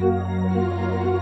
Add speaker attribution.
Speaker 1: you